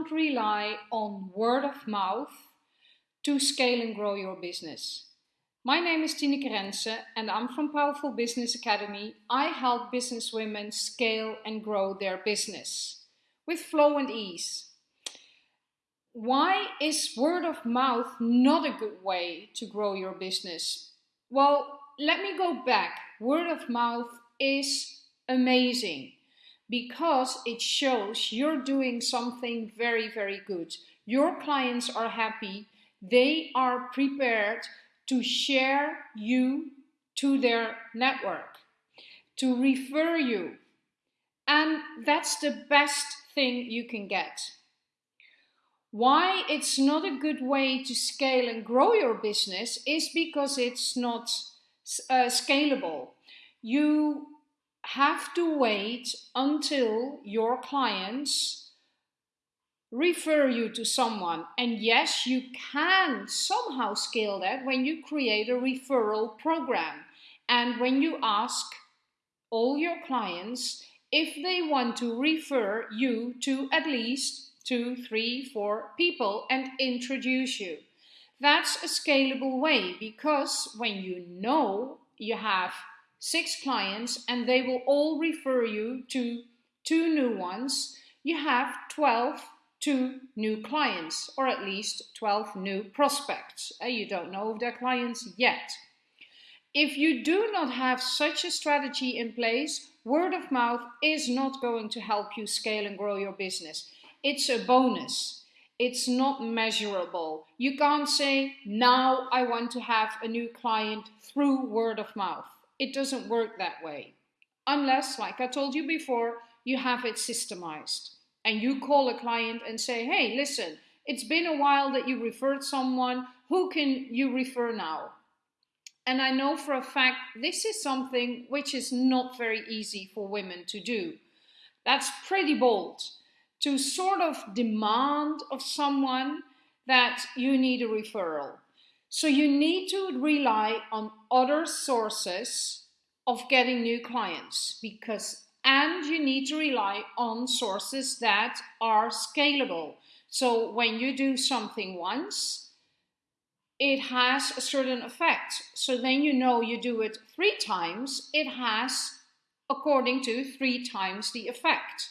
can't rely on word of mouth to scale and grow your business. My name is Tineke Rense and I'm from Powerful Business Academy. I help businesswomen scale and grow their business with flow and ease. Why is word of mouth not a good way to grow your business? Well, let me go back. Word of mouth is amazing because it shows you're doing something very, very good. Your clients are happy. They are prepared to share you to their network, to refer you. And that's the best thing you can get. Why it's not a good way to scale and grow your business is because it's not uh, scalable. You have to wait until your clients refer you to someone. And yes, you can somehow scale that when you create a referral program and when you ask all your clients if they want to refer you to at least two, three, four people and introduce you. That's a scalable way because when you know you have six clients and they will all refer you to two new ones, you have 12 to new clients or at least 12 new prospects. Uh, you don't know their clients yet. If you do not have such a strategy in place, word of mouth is not going to help you scale and grow your business. It's a bonus. It's not measurable. You can't say, now I want to have a new client through word of mouth. It doesn't work that way. Unless, like I told you before, you have it systemized and you call a client and say, hey, listen, it's been a while that you referred someone. Who can you refer now? And I know for a fact this is something which is not very easy for women to do. That's pretty bold to sort of demand of someone that you need a referral. So you need to rely on other sources of getting new clients because and you need to rely on sources that are scalable. So when you do something once, it has a certain effect. So then you know you do it three times, it has, according to, three times the effect.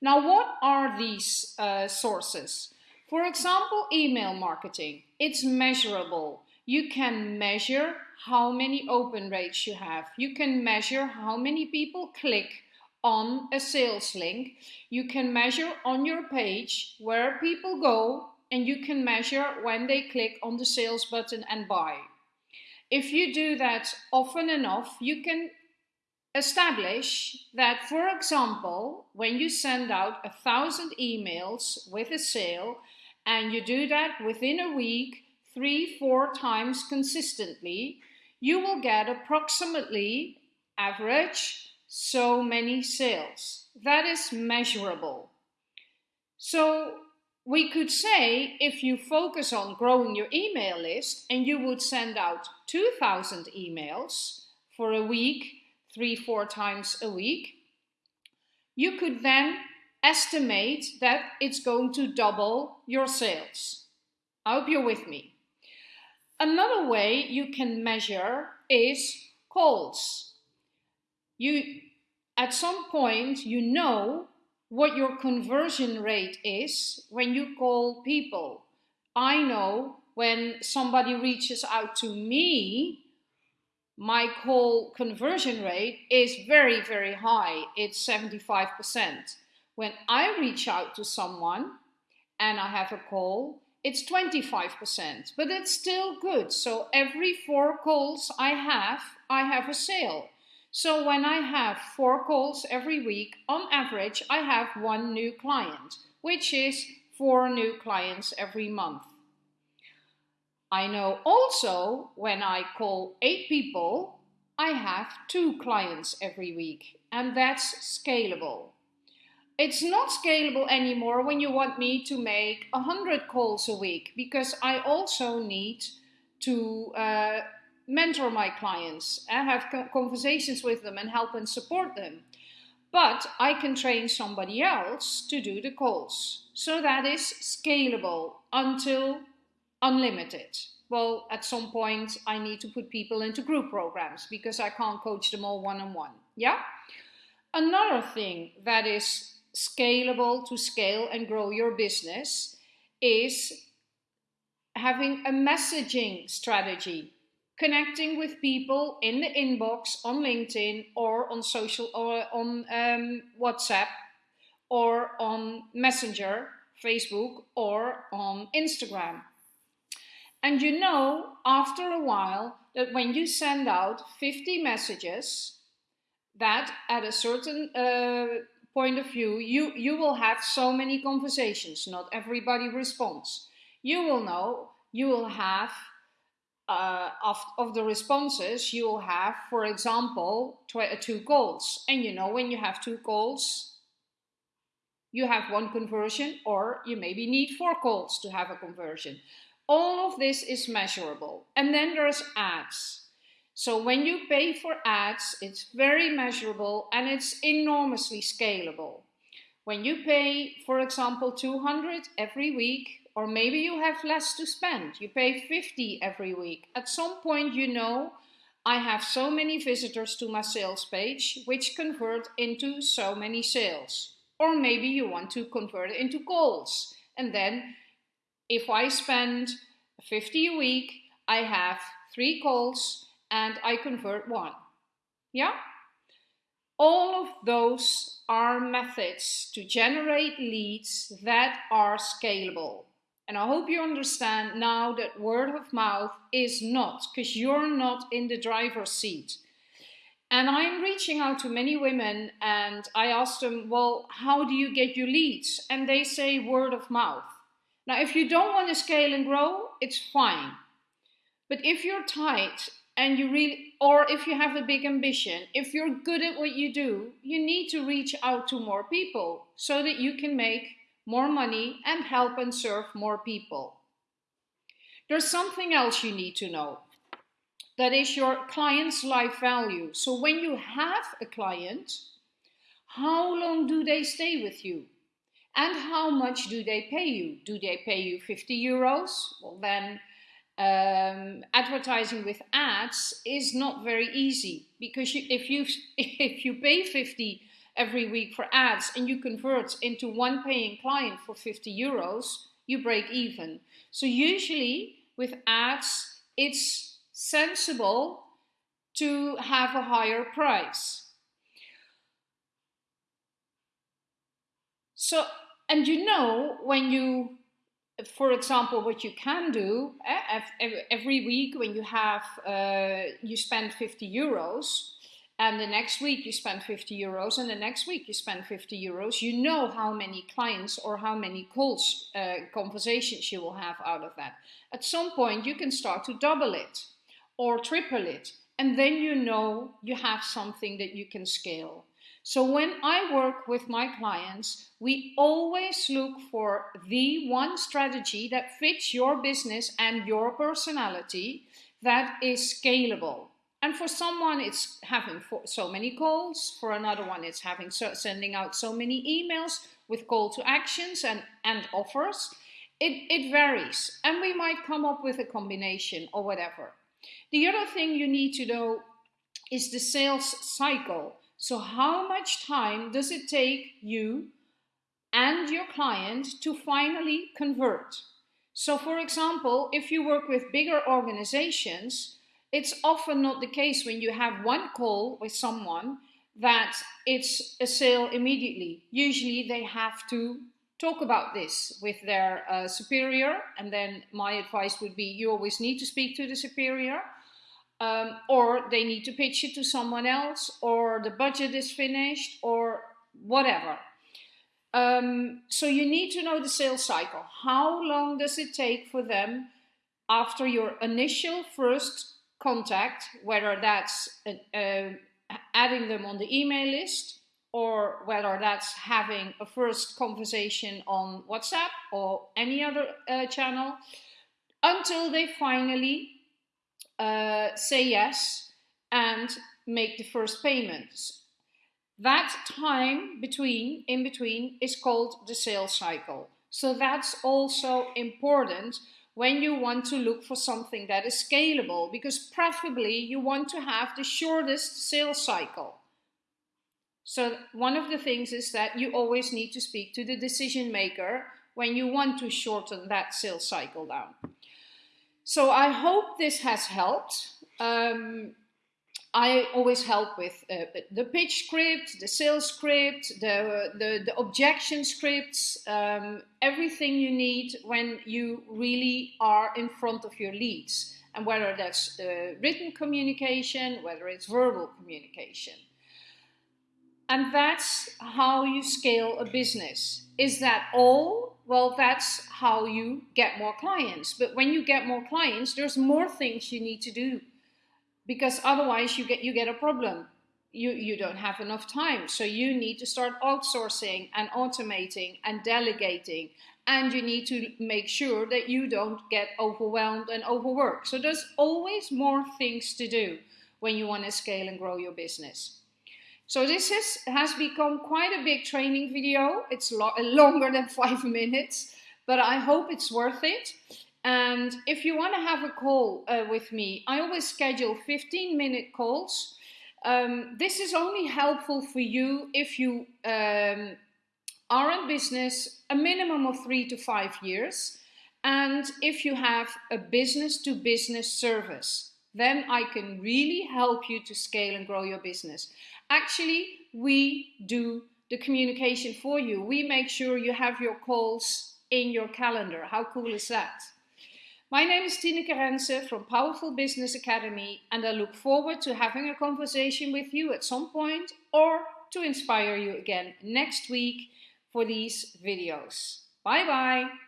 Now, what are these uh, sources? For example, email marketing. It's measurable. You can measure how many open rates you have. You can measure how many people click on a sales link. You can measure on your page where people go and you can measure when they click on the sales button and buy. If you do that often enough, you can establish that, for example, when you send out a thousand emails with a sale and you do that within a week, three, four times consistently, you will get approximately average so many sales. That is measurable. So we could say if you focus on growing your email list and you would send out 2,000 emails for a week, three, four times a week, you could then estimate that it's going to double your sales. I hope you're with me. Another way you can measure is calls. You, at some point, you know what your conversion rate is when you call people. I know when somebody reaches out to me, my call conversion rate is very, very high. It's 75%. When I reach out to someone and I have a call, it's 25%, but it's still good. So every four calls I have, I have a sale. So when I have four calls every week, on average, I have one new client, which is four new clients every month. I know also when I call eight people, I have two clients every week, and that's scalable. It's not scalable anymore when you want me to make 100 calls a week because I also need to uh, mentor my clients and have conversations with them and help and support them. but I can train somebody else to do the calls. So that is scalable until unlimited. Well, at some point I need to put people into group programs because I can't coach them all one-on-one. -on -one. Yeah? Another thing that is scalable to scale and grow your business is having a messaging strategy connecting with people in the inbox on LinkedIn or on social or on um, WhatsApp or on Messenger, Facebook or on Instagram. And you know after a while that when you send out 50 messages that at a certain uh, point of view you, you will have so many conversations, not everybody responds. You will know you will have uh, of, of the responses, you will have, for example, uh, two calls. And you know, when you have two calls, you have one conversion, or you maybe need four calls to have a conversion. All of this is measurable. And then there's ads. So when you pay for ads, it's very measurable and it's enormously scalable. When you pay, for example, 200 every week, or maybe you have less to spend. You pay 50 every week. At some point, you know, I have so many visitors to my sales page, which convert into so many sales. Or maybe you want to convert into calls. And then if I spend 50 a week, I have three calls and I convert one. Yeah? All of those are methods to generate leads that are scalable. And I hope you understand now that word of mouth is not, because you're not in the driver's seat. And I'm reaching out to many women and I ask them, well, how do you get your leads? And they say word of mouth. Now, if you don't want to scale and grow, it's fine. But if you're tight and you really, or if you have a big ambition, if you're good at what you do, you need to reach out to more people so that you can make more money, and help and serve more people. There's something else you need to know. That is your client's life value. So when you have a client, how long do they stay with you? And how much do they pay you? Do they pay you 50 euros? Well, then um, advertising with ads is not very easy because you, if you if you pay 50 every week for ads and you convert into one paying client for 50 euros, you break even. So usually with ads, it's sensible to have a higher price. So, and you know, when you, for example, what you can do eh, every week when you have, uh, you spend 50 euros, and the next week you spend 50 euros and the next week you spend 50 euros you know how many clients or how many calls uh, conversations you will have out of that. At some point you can start to double it or triple it and then you know you have something that you can scale so when I work with my clients, we always look for the one strategy that fits your business and your personality that is scalable. And for someone, it's having so many calls. For another one, it's having so, sending out so many emails with call to actions and, and offers. It, it varies. And we might come up with a combination or whatever. The other thing you need to know is the sales cycle. So how much time does it take you and your client to finally convert? So for example, if you work with bigger organizations, it's often not the case when you have one call with someone that it's a sale immediately. Usually they have to talk about this with their uh, superior and then my advice would be you always need to speak to the superior um, or they need to pitch it to someone else or the budget is finished or whatever. Um, so you need to know the sales cycle. How long does it take for them after your initial first contact, whether that's uh, adding them on the email list or whether that's having a first conversation on WhatsApp or any other uh, channel, until they finally uh, say yes and make the first payments. That time between, in between, is called the sales cycle. So that's also important when you want to look for something that is scalable because preferably you want to have the shortest sales cycle. So one of the things is that you always need to speak to the decision maker when you want to shorten that sales cycle down. So I hope this has helped. Um, I always help with uh, the pitch script, the sales script, the, the, the objection scripts, um, everything you need when you really are in front of your leads. And whether that's uh, written communication, whether it's verbal communication. And that's how you scale a business. Is that all? Well, that's how you get more clients. But when you get more clients, there's more things you need to do because otherwise you get you get a problem you you don't have enough time so you need to start outsourcing and automating and delegating and you need to make sure that you don't get overwhelmed and overworked so there's always more things to do when you want to scale and grow your business so this has, has become quite a big training video it's lo longer than five minutes but I hope it's worth it and if you want to have a call uh, with me, I always schedule 15 minute calls. Um, this is only helpful for you if you um, are in business a minimum of three to five years. And if you have a business to business service, then I can really help you to scale and grow your business. Actually, we do the communication for you. We make sure you have your calls in your calendar. How cool is that? My name is Tineke Rense from Powerful Business Academy and I look forward to having a conversation with you at some point or to inspire you again next week for these videos. Bye bye!